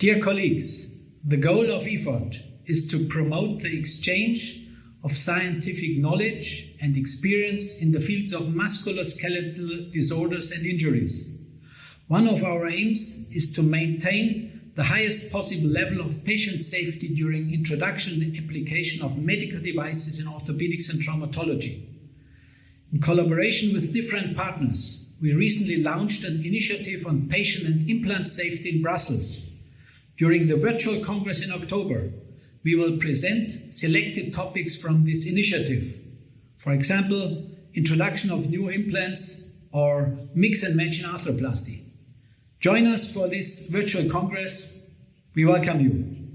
Dear colleagues, the goal of EFORT is to promote the exchange of scientific knowledge and experience in the fields of musculoskeletal disorders and injuries. One of our aims is to maintain the highest possible level of patient safety during introduction and application of medical devices in orthopedics and traumatology. In collaboration with different partners, we recently launched an initiative on patient and implant safety in Brussels. During the virtual congress in October, we will present selected topics from this initiative. For example, introduction of new implants or mix and match in arthroplasty. Join us for this virtual congress. We welcome you.